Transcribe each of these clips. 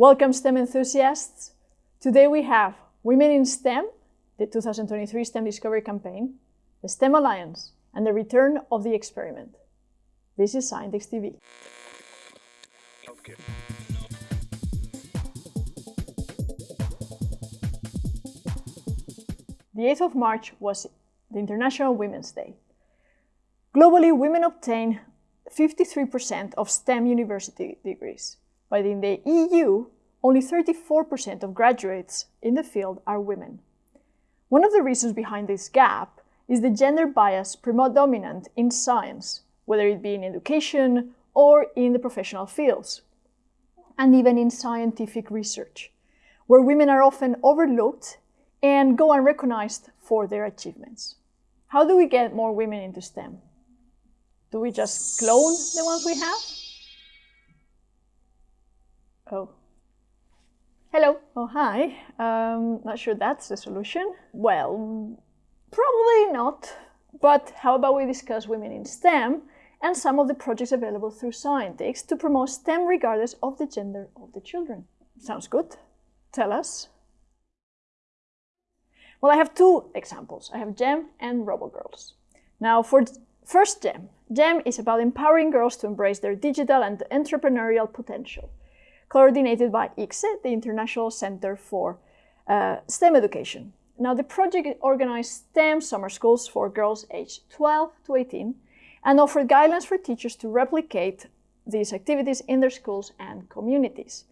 Welcome STEM enthusiasts. Today we have Women in STEM, the 2023 STEM Discovery Campaign, the STEM Alliance, and the return of the experiment. This is Scientix TV. The 8th of March was the International Women's Day. Globally, women obtain 53% of STEM university degrees, but in the EU, only 34% of graduates in the field are women. One of the reasons behind this gap is the gender bias predominant in science, whether it be in education or in the professional fields, and even in scientific research, where women are often overlooked and go unrecognized for their achievements. How do we get more women into STEM? Do we just clone the ones we have? Oh. Hello. Oh, hi. Um, not sure that's the solution. Well, probably not. But how about we discuss women in STEM and some of the projects available through Scientix to promote STEM regardless of the gender of the children? Sounds good. Tell us. Well, I have two examples. I have GEM and RoboGirls. Now, for first GEM. GEM is about empowering girls to embrace their digital and entrepreneurial potential coordinated by ICSE, the International Center for uh, STEM Education. Now, the project organized STEM summer schools for girls aged 12 to 18 and offered guidelines for teachers to replicate these activities in their schools and communities.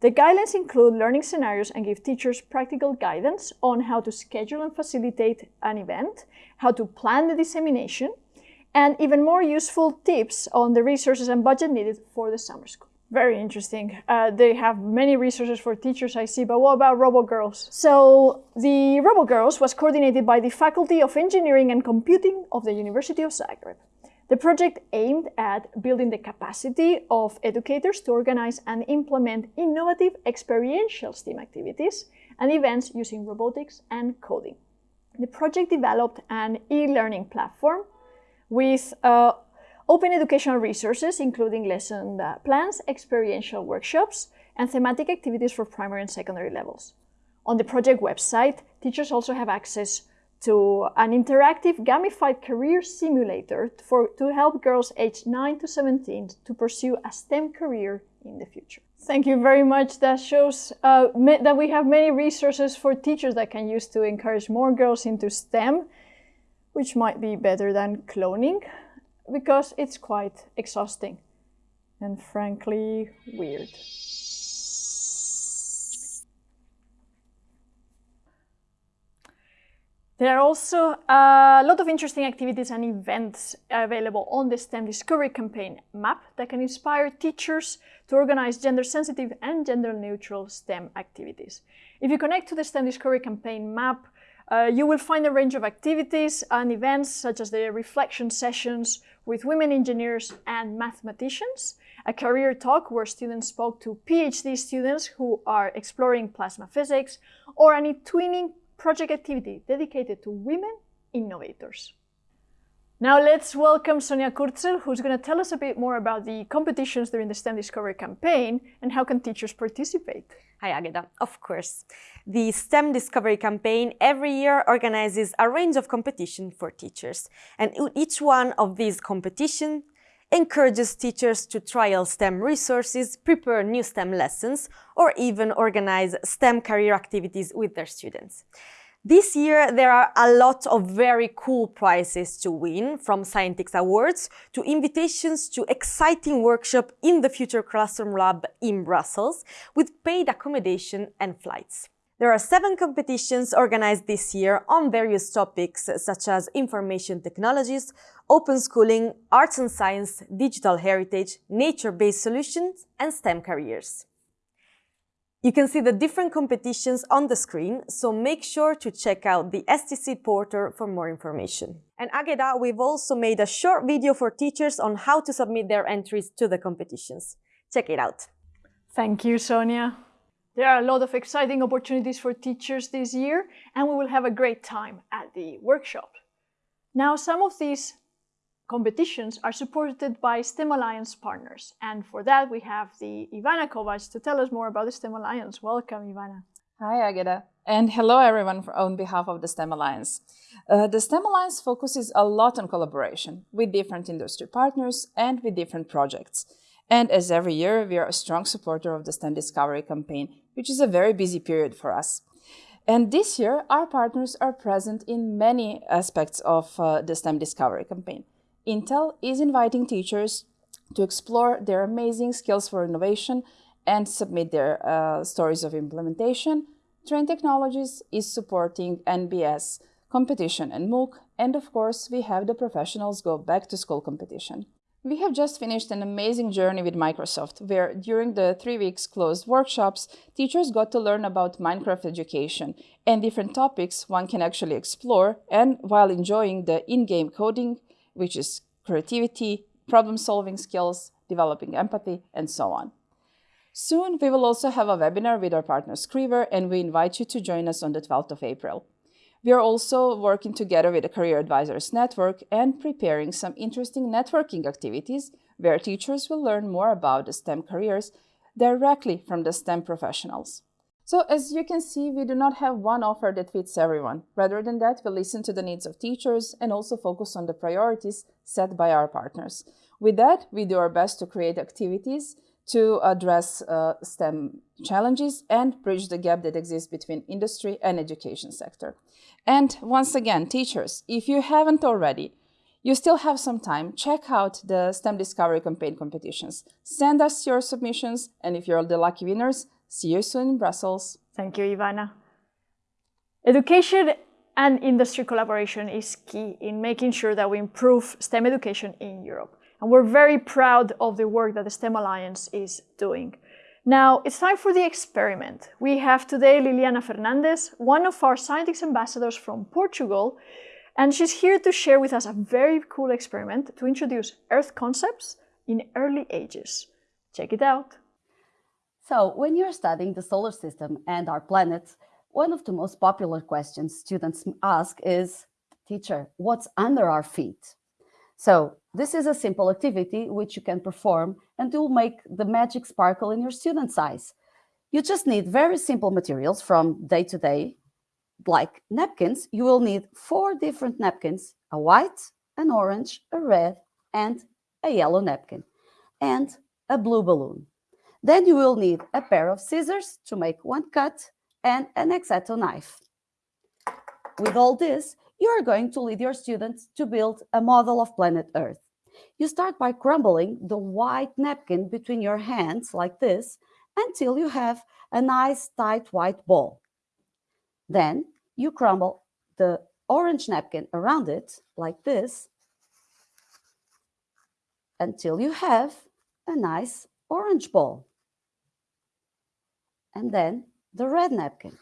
The guidelines include learning scenarios and give teachers practical guidance on how to schedule and facilitate an event, how to plan the dissemination, and even more useful tips on the resources and budget needed for the summer school. Very interesting. Uh, they have many resources for teachers, I see, but what about RoboGirls? So the RoboGirls was coordinated by the Faculty of Engineering and Computing of the University of Zagreb. The project aimed at building the capacity of educators to organize and implement innovative experiential STEAM activities and events using robotics and coding. The project developed an e-learning platform with uh, Open educational resources, including lesson uh, plans, experiential workshops, and thematic activities for primary and secondary levels. On the project website, teachers also have access to an interactive gamified career simulator for, to help girls aged 9 to 17 to pursue a STEM career in the future. Thank you very much. That shows uh, that we have many resources for teachers that can use to encourage more girls into STEM, which might be better than cloning because it's quite exhausting and frankly weird. There are also a lot of interesting activities and events available on the STEM Discovery Campaign map that can inspire teachers to organize gender-sensitive and gender-neutral STEM activities. If you connect to the STEM Discovery Campaign map, uh, you will find a range of activities and events such as the reflection sessions with women engineers and mathematicians, a career talk where students spoke to PhD students who are exploring plasma physics, or an e-twinning project activity dedicated to women innovators. Now let's welcome Sonia Kurzel, who's going to tell us a bit more about the competitions during the STEM Discovery campaign and how can teachers participate. Hi Agata, of course. The STEM Discovery campaign every year organizes a range of competition for teachers. And each one of these competitions encourages teachers to trial STEM resources, prepare new STEM lessons, or even organize STEM career activities with their students. This year, there are a lot of very cool prizes to win, from Scientix Awards to invitations to exciting workshop in the Future Classroom Lab in Brussels, with paid accommodation and flights. There are seven competitions organized this year on various topics such as information technologies, open schooling, arts and science, digital heritage, nature-based solutions, and STEM careers. You can see the different competitions on the screen, so make sure to check out the SDC portal for more information. And Ageda, we've also made a short video for teachers on how to submit their entries to the competitions. Check it out. Thank you, Sonia. There are a lot of exciting opportunities for teachers this year, and we will have a great time at the workshop. Now, some of these competitions are supported by STEM Alliance partners. And for that, we have the Ivana Kovac to tell us more about the STEM Alliance. Welcome, Ivana. Hi, Agata. And hello, everyone, on behalf of the STEM Alliance. Uh, the STEM Alliance focuses a lot on collaboration with different industry partners and with different projects. And as every year, we are a strong supporter of the STEM Discovery campaign, which is a very busy period for us. And this year, our partners are present in many aspects of uh, the STEM Discovery campaign. Intel is inviting teachers to explore their amazing skills for innovation and submit their uh, stories of implementation. Trane Technologies is supporting NBS competition and MOOC, and of course, we have the professionals go back to school competition. We have just finished an amazing journey with Microsoft, where during the three weeks closed workshops, teachers got to learn about Minecraft education and different topics one can actually explore, and while enjoying the in-game coding, which is creativity, problem-solving skills, developing empathy, and so on. Soon, we will also have a webinar with our partner Scriver, and we invite you to join us on the 12th of April. We are also working together with the Career Advisors Network and preparing some interesting networking activities where teachers will learn more about the STEM careers directly from the STEM professionals. So as you can see, we do not have one offer that fits everyone. Rather than that, we listen to the needs of teachers and also focus on the priorities set by our partners. With that, we do our best to create activities to address uh, STEM challenges and bridge the gap that exists between industry and education sector. And once again, teachers, if you haven't already, you still have some time. Check out the STEM Discovery Campaign competitions. Send us your submissions, and if you're the lucky winners, see you soon in Brussels. Thank you, Ivana. Education and industry collaboration is key in making sure that we improve STEM education in Europe. And we're very proud of the work that the STEM Alliance is doing. Now, it's time for the experiment. We have today Liliana Fernandez, one of our scientists ambassadors from Portugal, and she's here to share with us a very cool experiment to introduce Earth concepts in early ages. Check it out. So, when you're studying the solar system and our planets, one of the most popular questions students ask is, teacher, what's under our feet? So this is a simple activity which you can perform and it will make the magic sparkle in your student's eyes. You just need very simple materials from day to day, like napkins. You will need four different napkins, a white, an orange, a red, and a yellow napkin, and a blue balloon. Then you will need a pair of scissors to make one cut and an X-Acto knife. With all this, you are going to lead your students to build a model of planet Earth. You start by crumbling the white napkin between your hands like this until you have a nice tight white ball. Then you crumble the orange napkin around it like this until you have a nice orange ball. And then the red napkin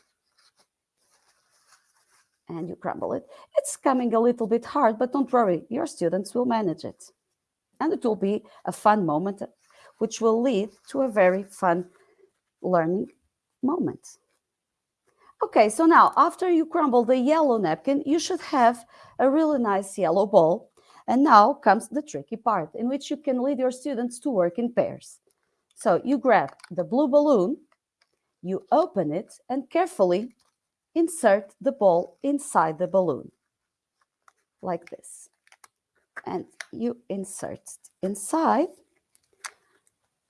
and you crumble it. It's coming a little bit hard, but don't worry, your students will manage it. And it will be a fun moment, which will lead to a very fun learning moment. Okay, so now after you crumble the yellow napkin, you should have a really nice yellow ball. And now comes the tricky part in which you can lead your students to work in pairs. So you grab the blue balloon, you open it and carefully insert the ball inside the balloon, like this. And you insert it inside,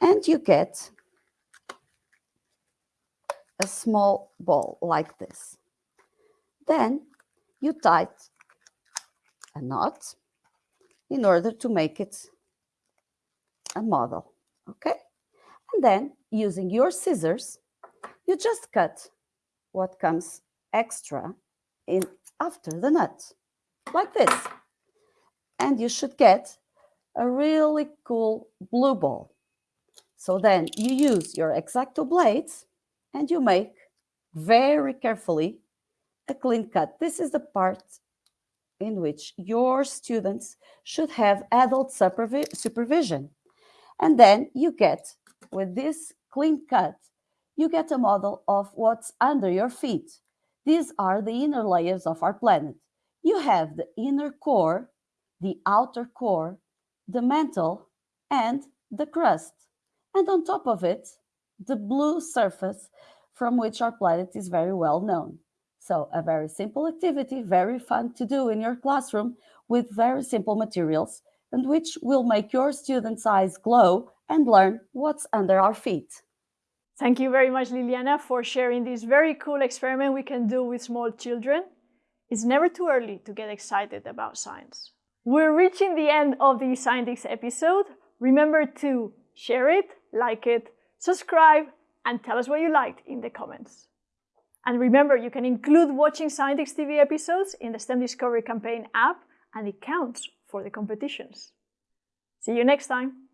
and you get a small ball like this. Then you tie a knot in order to make it a model, okay? And then using your scissors, you just cut what comes extra in after the nut, like this. And you should get a really cool blue ball. So then you use your X-Acto blades and you make very carefully a clean cut. This is the part in which your students should have adult supervi supervision. And then you get, with this clean cut, you get a model of what's under your feet. These are the inner layers of our planet. You have the inner core, the outer core, the mantle, and the crust. And on top of it, the blue surface from which our planet is very well known. So a very simple activity, very fun to do in your classroom with very simple materials and which will make your students' eyes glow and learn what's under our feet. Thank you very much, Liliana, for sharing this very cool experiment we can do with small children. It's never too early to get excited about science. We're reaching the end of the Scientix episode. Remember to share it, like it, subscribe, and tell us what you liked in the comments. And remember, you can include watching Scientix TV episodes in the STEM Discovery Campaign app, and it counts for the competitions. See you next time!